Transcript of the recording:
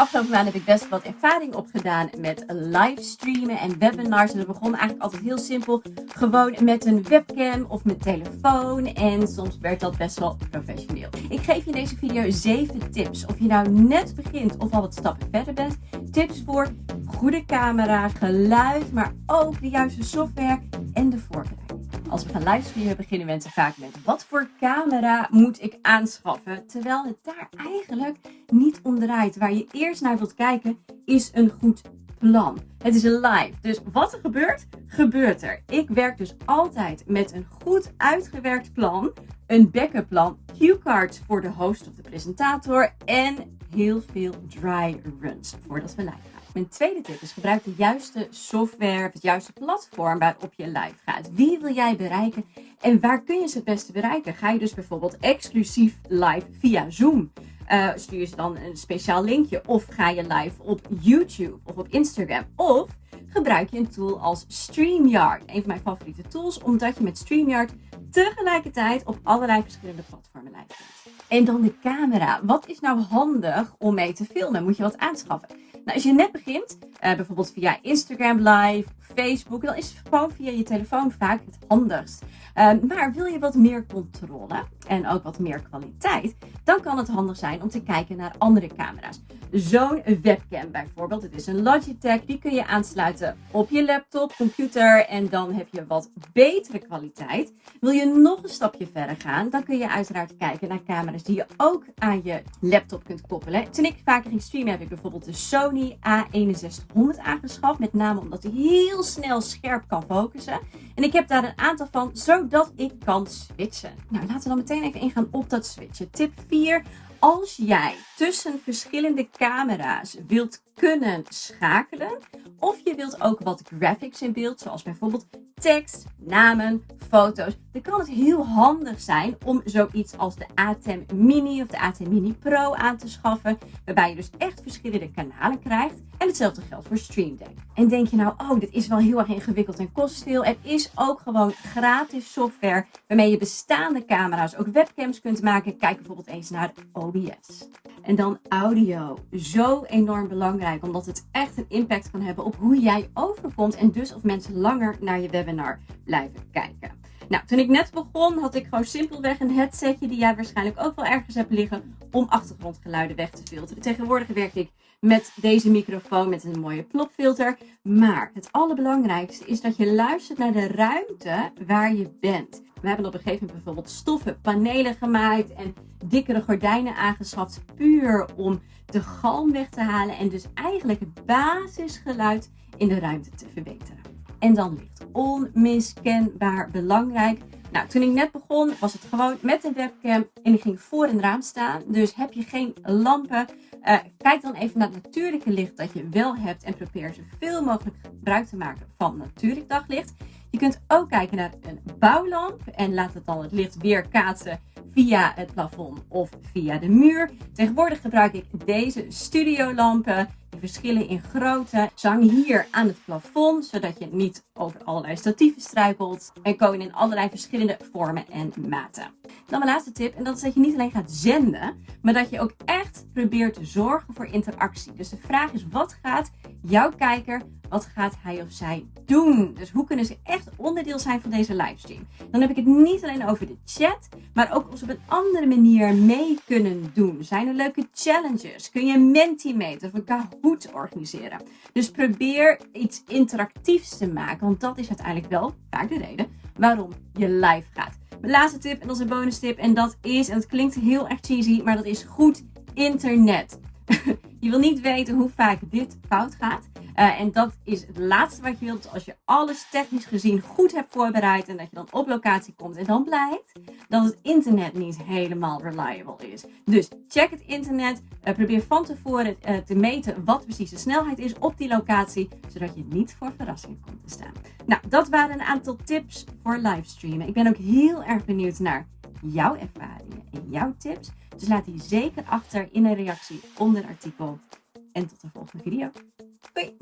afgelopen maanden heb ik best wat ervaring opgedaan met livestreamen en webinars. En dat begon eigenlijk altijd heel simpel. Gewoon met een webcam of met telefoon. En soms werd dat best wel professioneel. Ik geef je in deze video 7 tips. Of je nou net begint of al wat stappen verder bent. Tips voor goede camera, geluid, maar ook de juiste software en de voorbereiding. Als we gaan livestreamen beginnen mensen vaak met wat voor camera moet ik aanschaffen? Terwijl het daar eigenlijk niet om draait. Waar je eerst naar wilt kijken is een goed plan. Het is live, dus wat er gebeurt, gebeurt er. Ik werk dus altijd met een goed uitgewerkt plan, een backup plan, cue cards voor de host of de presentator en heel veel dry runs voordat we live gaan. Mijn tweede tip is gebruik de juiste software, het juiste platform waarop je live gaat. Wie wil jij bereiken en waar kun je ze het beste bereiken? Ga je dus bijvoorbeeld exclusief live via Zoom? Uh, stuur ze dan een speciaal linkje of ga je live op YouTube of op Instagram? Of gebruik je een tool als StreamYard, een van mijn favoriete tools, omdat je met StreamYard tegelijkertijd op allerlei verschillende platformen live bent. En dan de camera. Wat is nou handig om mee te filmen? Moet je wat aanschaffen? Nou, als je net begint, uh, bijvoorbeeld via Instagram Live, Facebook, dan is het gewoon via je telefoon vaak het handigst. Uh, maar wil je wat meer controle en ook wat meer kwaliteit, dan kan het handig zijn om te kijken naar andere camera's. Zo'n webcam bijvoorbeeld, het is een Logitech, die kun je aansluiten op je laptop, computer en dan heb je wat betere kwaliteit. Wil je nog een stapje verder gaan, dan kun je uiteraard kijken naar camera's die je ook aan je laptop kunt koppelen. Toen ik vaker ging streamen heb ik bijvoorbeeld de Sony A6100 aangeschaft, met name omdat hij heel snel scherp kan focussen. En ik heb daar een aantal van, zodat ik kan switchen. Nou, laten we dan meteen even ingaan op dat switchen. Tip 4. Als jij tussen verschillende camera's wilt kunnen schakelen, of je wilt ook wat graphics in beeld, zoals bijvoorbeeld tekst, namen, foto's, dan kan het heel handig zijn om zoiets als de ATEM Mini of de ATEM Mini Pro aan te schaffen, waarbij je dus echt verschillende kanalen krijgt. En hetzelfde geldt voor Stream Deck. En denk je nou, oh, dit is wel heel erg ingewikkeld en kost veel. Er is ook gewoon gratis software waarmee je bestaande camera's, ook webcams kunt maken. Kijk bijvoorbeeld eens naar OBS. En dan audio. Zo enorm belangrijk, omdat het echt een impact kan hebben op hoe jij overkomt en dus of mensen langer naar je webinar blijven kijken. Nou, toen ik net begon had ik gewoon simpelweg een headsetje die jij waarschijnlijk ook wel ergens hebt liggen om achtergrondgeluiden weg te filteren. Tegenwoordig werk ik met deze microfoon met een mooie plopfilter. Maar het allerbelangrijkste is dat je luistert naar de ruimte waar je bent. We hebben op een gegeven moment bijvoorbeeld stoffen panelen gemaakt en dikkere gordijnen aangeschaft. Puur om de galm weg te halen en dus eigenlijk het basisgeluid in de ruimte te verbeteren. En dan licht. Onmiskenbaar belangrijk. Nou, toen ik net begon was het gewoon met een webcam en ik ging voor een raam staan. Dus heb je geen lampen, uh, kijk dan even naar het natuurlijke licht dat je wel hebt en probeer zoveel mogelijk gebruik te maken van natuurlijk daglicht. Je kunt ook kijken naar een bouwlamp en laat het dan het licht weer kaatsen via het plafond of via de muur. Tegenwoordig gebruik ik deze studiolampen. Verschillen in grootte. Ze hangen hier aan het plafond, zodat je niet over allerlei statieven struikelt. En komen in allerlei verschillende vormen en maten. Dan mijn laatste tip, en dat is dat je niet alleen gaat zenden, maar dat je ook echt probeert te zorgen voor interactie. Dus de vraag is, wat gaat jouw kijker, wat gaat hij of zij doen? Dus hoe kunnen ze echt onderdeel zijn van deze livestream? Dan heb ik het niet alleen over de chat, maar ook op een andere manier mee kunnen doen. Zijn er leuke challenges? Kun je een Mentimeter of een Kahoot organiseren? Dus probeer iets interactiefs te maken, want dat is uiteindelijk wel vaak de reden waarom je live gaat. Mijn laatste tip, en een bonus tip, en dat is, en het klinkt heel erg cheesy, maar dat is goed internet. je wil niet weten hoe vaak dit fout gaat. Uh, en dat is het laatste wat je wilt als je alles technisch gezien goed hebt voorbereid en dat je dan op locatie komt en dan blijkt dat het internet niet helemaal reliable is. Dus check het internet, uh, probeer van tevoren uh, te meten wat precies de snelheid is op die locatie, zodat je niet voor verrassing komt te staan. Nou, dat waren een aantal tips voor livestreamen. Ik ben ook heel erg benieuwd naar jouw ervaringen en jouw tips. Dus laat die zeker achter in een reactie onder het artikel. En tot de volgende video. Bye.